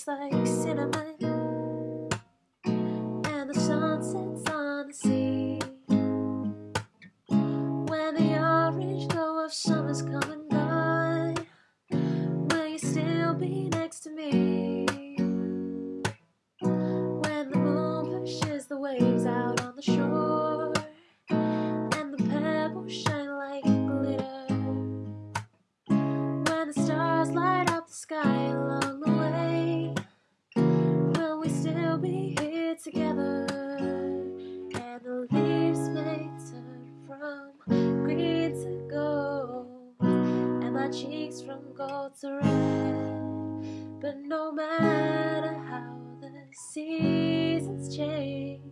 tastes like cinnamon, and the sun sets on the sea. When the orange glow of summer's come together? And the leaves may turn from green to gold, and my cheeks from gold to red. But no matter how the seasons change,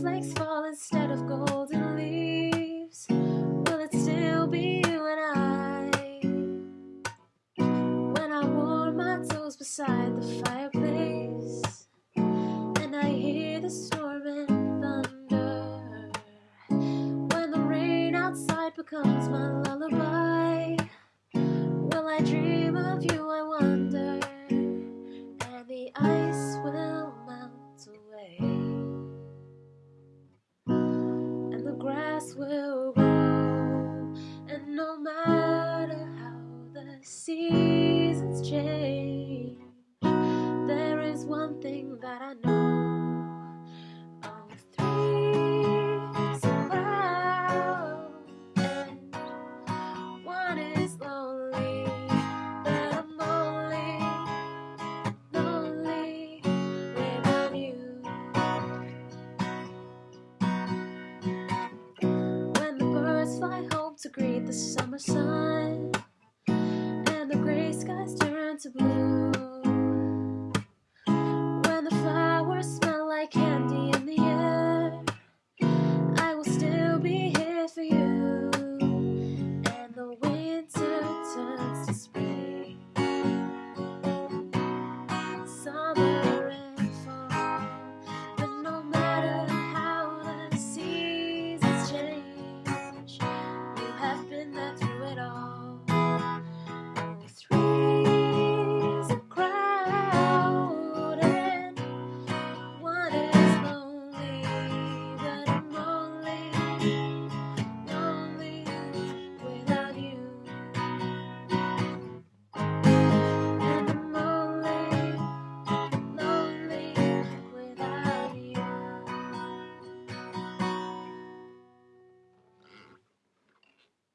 snowflakes fall instead of golden leaves, will it still be you and I? When I warm my toes beside the fireplace, and I hear the storm and thunder. When the rain outside becomes my lullaby, will I dream of you? I wonder, and the ice will to greet the summer sun,